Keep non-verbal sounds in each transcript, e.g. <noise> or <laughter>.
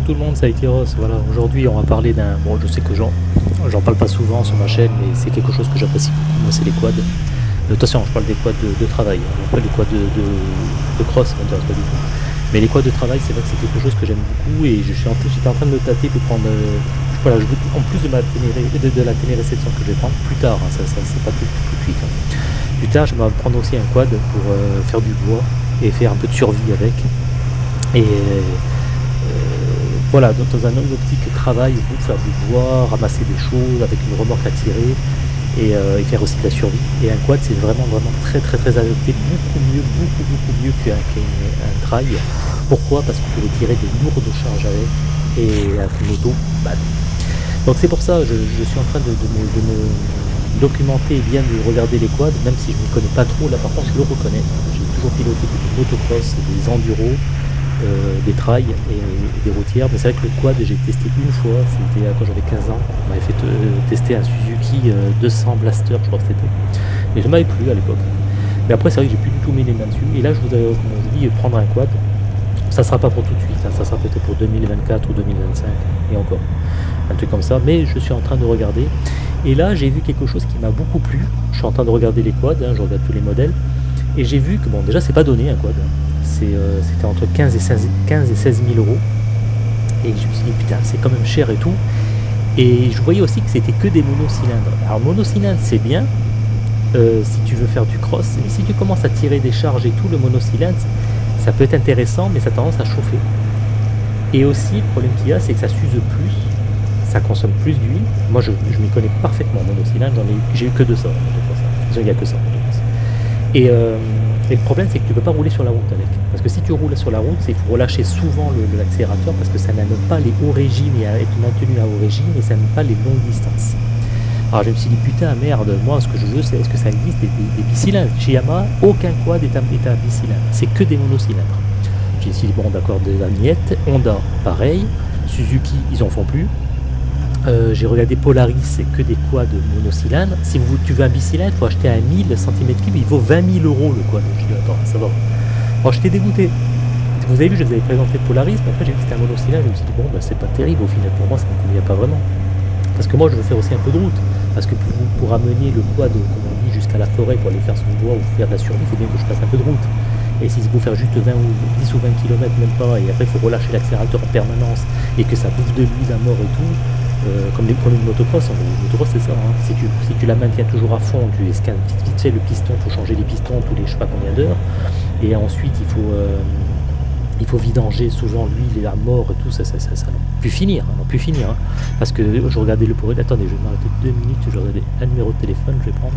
Tout le monde, c'est Aikiros. Voilà, aujourd'hui on va parler d'un. Bon, je sais que j'en, j'en parle pas souvent sur ma chaîne, mais c'est quelque chose que j'apprécie beaucoup. Moi, c'est les quads. Euh, attention, je parle des quads de, travail, pas les quads de, de, cross, ça m'intéresse pas du tout. Mais les quads de travail, c'est vrai que c'est quelque chose que j'aime beaucoup et je suis en, j'étais en train de me tâter pour prendre. Euh, voilà, en plus de, ma ténéré, de, de, la téléréception que je vais prendre plus tard, hein, ça, c'est pas tout, tout de suite. Hein. Plus tard, je vais prendre aussi un quad pour euh, faire du bois et faire un peu de survie avec. Et voilà, dans, un optique travail, pour faire du bois, ramasser des choses avec une remorque à tirer euh, et, faire aussi de la survie. Et un quad, c'est vraiment, vraiment très, très, très adapté, beaucoup mieux, beaucoup, beaucoup mieux qu'un trail. Pourquoi? Parce qu'on peut tirer des lourdes charges avec et avec une bah, Donc c'est pour ça, je, je, suis en train de, me, documenter et bien de regarder les quads, même si je ne connais pas trop, là par contre je le reconnais. J'ai toujours piloté des motocross, des enduros, euh, des trails et, des routières. Mais c'est vrai que le quad, j'ai testé une fois, c'était quand j'avais 15 ans. On m'avait fait euh, tester un Suzuki 200 euh, Blaster, je crois que c'était. Mais je m'avais plu à l'époque. Mais après, c'est vrai que j'ai plus du tout mis les mains dessus. Et là, je vous, comme je prendre un quad, ça sera pas pour tout de suite, hein. ça sera peut-être pour 2024 ou 2025 et encore. Un truc comme ça. Mais je suis en train de regarder. Et là, j'ai vu quelque chose qui m'a beaucoup plu. Je suis en train de regarder les quads, hein, je regarde tous les modèles. Et j'ai vu que, bon, déjà, c'est pas donné un quad. Euh, c'était entre 15 et, 16, 15 et 16 000 euros. Et je me suis dit, putain, c'est quand même cher et tout. Et je voyais aussi que c'était que des monocylindres. Alors, monocylindre, c'est bien euh, si tu veux faire du cross. Mais si tu commences à tirer des charges et tout, le monocylindre, ça peut être intéressant, mais ça a tendance à chauffer. Et aussi, le problème qu'il y a, c'est que ça s'use plus, ça consomme plus d'huile. Moi, je, m'y connais parfaitement en monocylindre, j'ai eu, eu que de ça. N'y a que ça. Et, euh, et le problème, c'est que tu ne peux pas rouler sur la route avec. Parce que si tu roules sur la route, il faut relâcher souvent l'accélérateur parce que ça n'aime pas les hauts régimes et être maintenu à haut régime et ça n'aime pas les longues distances. Alors je me suis dit, putain, merde, moi ce que je veux, c'est est-ce que ça existe des, bicylindres Chez Yamaha, aucun quad est un, bicylindre, c'est que des monocylindres. J'ai dit, bon, d'accord, de la Honda, pareil, Suzuki, ils en font plus, euh, j'ai regardé Polaris, c'est que des quads monocylindres. Si vous, tu veux un bicylindre, il faut acheter un 1000 cm3, il vaut 20 000 euros le quad. Je dis, attends, ça va. Alors j'étais dégoûté. Vous avez vu, je vous avais présenté Polaris, mais après j'ai vu que c'était un monocylindre, je me suis dit, bon, bah, c'est pas terrible au final, pour moi ça ne me convient pas vraiment. Parce que moi je veux faire aussi un peu de route. Parce que pour, pour amener le quad, comme on dit, jusqu'à la forêt pour aller faire son bois ou faire de la survie, il faut bien que je fasse un peu de route. Et si vous faire juste 20 ou 10 ou 20 km, même pas, et après il faut relâcher l'accélérateur en permanence, et que ça bouffe de l'huile à mort et tout, euh, comme les premiers motocross, hein, c'est ça, hein. si, tu, la maintiens toujours à fond, tu escanes vite, vite fait le piston, il faut changer les pistons tous les je sais pas combien d'heures, et ensuite il faut, euh, il faut vidanger souvent l'huile et la mort et tout, ça, ça, ça, ça plus finir, hein, plus finir, hein. parce que je regardais le pour attendez, je vais m'arrêter deux minutes, je vais regarder un numéro de téléphone, je vais prendre,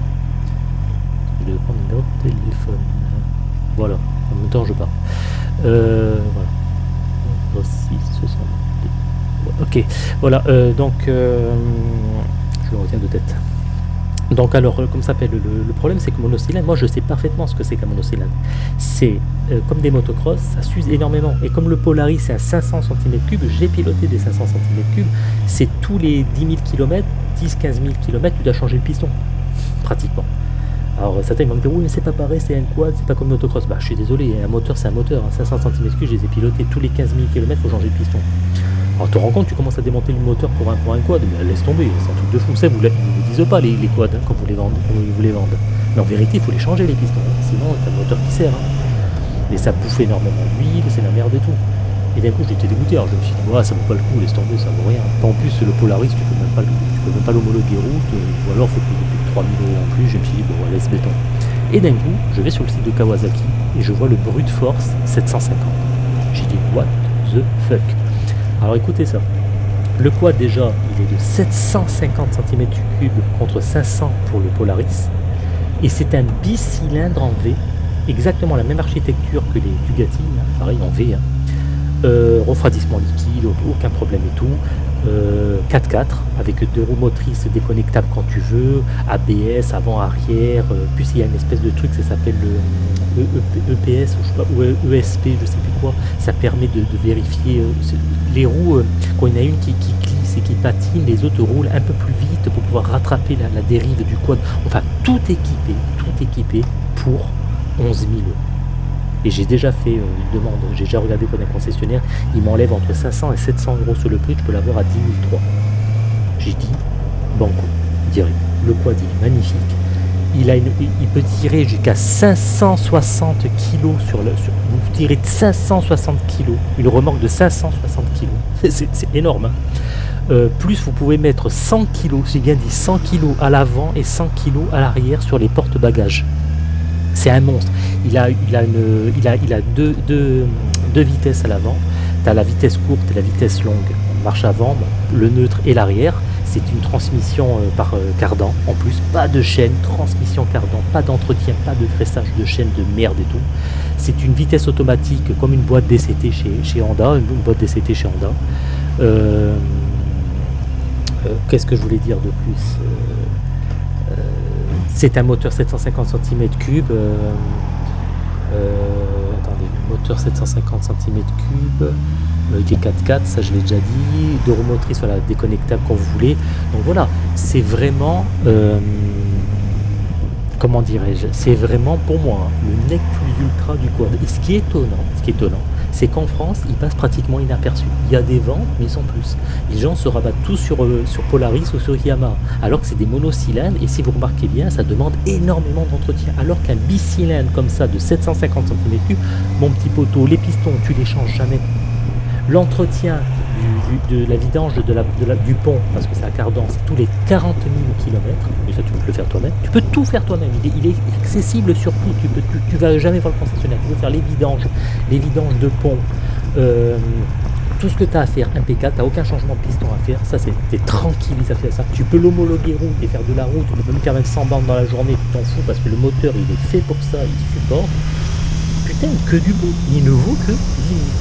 je vais prendre le numéro de téléphone, voilà, en même temps je pars, euh, voilà, voici, ce sont Ok, voilà, euh, donc euh, je le retiens de tête. Donc alors, euh, comme ça s'appelle, le, problème c'est que monocylindre, moi je sais parfaitement ce que c'est qu'un monocylindre. C'est comme des motocross, ça s'use énormément. Et comme le Polaris c'est à 500 cm3, j'ai piloté des 500 cm3, c'est tous les 10 000 km, 10-15 000 km, tu dois changer le piston, pratiquement. Alors certains vont me dire oui mais c'est pas pareil, c'est un quad, c'est pas comme motocross. Bah je suis désolé, un moteur c'est un moteur, 500 hein. cm3 je les ai pilotés tous les 15 000 km, faut changer le piston. Alors, te rends compte, tu commences à démonter le moteur pour un, pour un quad, mais laisse tomber, c'est un truc de fou. Ça, vous ne vous disent pas les, quads hein, quand vous les vendez. Mais en vérité, il faut les changer les pistons, sinon t'as le moteur qui sert. Hein. Et ça bouffe énormément d'huile, c'est la merde et tout. Et d'un coup, j'étais dégoûté. Alors je me suis dit, ouais, ça vaut pas le coup, laisse tomber, ça vaut rien. En plus, le Polaris, tu peux même pas, peux même pas l'homologuer route, ou alors faut payer plus de 3000 euros en plus. Je me suis dit, bon, laisse béton. Et d'un coup, je vais sur le site de Kawasaki et je vois le brut force 750. J'ai dit, what the fuck? Alors écoutez ça. Le quad déjà, il est de 750 cm3 contre 500 pour le Polaris. Et c'est un bicylindre en V, exactement la même architecture que les Bugatti, hein, pareil en V. Hein. Euh, refroidissement liquide, aucun problème et tout. 4x4 euh, avec deux roues motrices déconnectables quand tu veux, ABS, avant, arrière, euh, il y a une espèce de truc, ça s'appelle le EPS ou, je sais pas, ou ESP, je sais plus quoi, ça permet de, vérifier les roues, quand il y en a une qui, glisse et qui patine, les autres roulent un peu plus vite pour pouvoir rattraper la, la dérive du quad. Enfin, tout équipé, tout équipé pour 11 000 euros. Et j'ai déjà fait euh, une demande, j'ai déjà regardé pour un concessionnaire, il m'enlève entre 500 et 700 euros sur le prix, je peux l'avoir à 10 003. J'ai dit, banco, direct. Le quad est magnifique. Il, peut tirer jusqu'à 560 kg sur le. Vous tirez de 560 kg, une remorque de 560 kg. <laughs> C'est énorme. Hein. Euh, plus vous pouvez mettre 100 kg, j'ai bien dit 100 kg à l'avant et 100 kg à l'arrière sur les porte-bagages. C'est un monstre. Il a, il a, une, il a, il a deux, deux, deux vitesses à l'avant. Tu as la vitesse courte et la vitesse longue. Marche avant, le neutre et l'arrière. C'est une transmission euh, par euh, cardan. En plus, pas de chaîne, transmission cardan, pas d'entretien, pas de graissage de chaîne de merde et tout. C'est une vitesse automatique comme une boîte DCT chez, chez Honda, une boîte DCT chez Honda. Euh, qu'est-ce que je voulais dire de plus C'est un moteur 750 cm3. attendez, moteur 750 cm3 qui est 4x4, ça je l'ai déjà dit, deux roues voilà, déconnectable quand vous voulez. Donc voilà, c'est vraiment, comment dirais-je, c'est vraiment pour moi le nec plus ultra du quad. Et ce qui est étonnant, ce qui est étonnant, c'est qu'en France, ils passent pratiquement inaperçus. Il y a des ventes, mais sans plus. Les gens se rabattent tous sur, euh, sur Polaris ou sur Yamaha, alors que c'est des monocylindres, et si vous remarquez bien, ça demande énormément d'entretien. Alors qu'un bicylindre comme ça, de 750 cm3, mon petit poteau, les pistons, tu les changes jamais. L'entretien de la vidange du pont, parce que c'est à cardan, c'est tous les 40 000 km, mais ça tu peux le faire toi-même, tu peux tout faire toi-même, il, est accessible sur tout, tu, tu, vas jamais voir le concessionnaire, tu peux faire les vidanges, les vidanges de pont, euh, tout ce que tu as à faire impeccable, tu n'as aucun changement de piston à faire, ça c'est tranquille, ça fait ça. Tu peux l'homologuer route et faire de la route, tu même faire même 100 bandes dans la journée, tu t'en fous parce que le moteur il est fait pour ça, il supporte putain, que du bon. Il ne vaut que 10 000.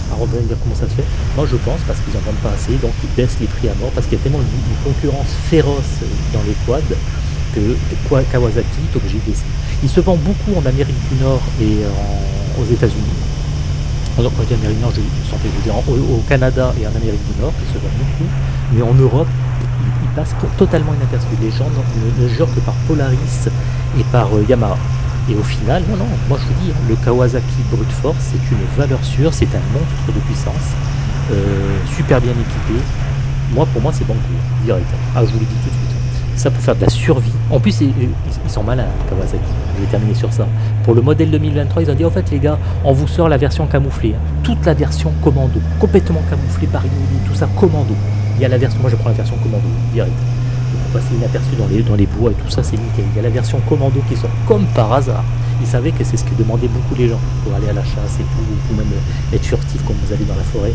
Alors on va dire comment ça se fait? Moi je pense parce qu'ils n'en vendent pas assez, donc ils baissent les prix à mort parce qu'il y a tellement une, concurrence féroce dans les quads que Kawasaki est obligé de baisser. Il se vend beaucoup en Amérique du Nord et aux États-Unis. Alors quand je dis Amérique du Nord, je, je dire au, Canada et en Amérique du Nord, il se vend beaucoup, mais en Europe, il, passe totalement inaperçu. Les gens ne, ne jurent que par Polaris et par euh, Yamaha. Et au final, non, non, moi je vous dis, le Kawasaki Brute Force, c'est une valeur sûre, c'est un monstre de puissance, euh, super bien équipé. Moi, pour moi, c'est bon direct. Ah, je vous le dis tout de suite. Ça pour faire de la survie. En plus, ils, sont malins, Kawasaki. Je vais terminer sur ça. Pour le modèle 2023, ils ont dit en fait, les gars, on vous sort la version camouflée. Hein. Toute la version commando, complètement camouflée, par tout ça, commando. Il y a la version, moi je prends la version commando, direct pour inaperçu dans les, bois et tout ça, c'est nickel. Il y a la version commando qui sort comme par hasard. Ils savaient que c'est ce que demandaient beaucoup les gens pour aller à la chasse et tout, ou même être furtif quand vous allez dans la forêt.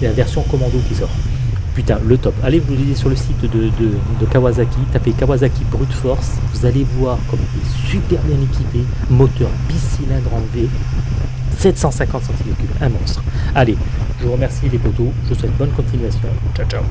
Il y a la version commando qui sort. Putain, le top. Allez, vous lisez sur le site de, Kawasaki, tapez Kawasaki Brute Force, vous allez voir comme il est super bien équipé, moteur bicylindre en V, 750 cm3, un monstre. Allez, je vous remercie les potos, je vous souhaite bonne continuation. Ciao ciao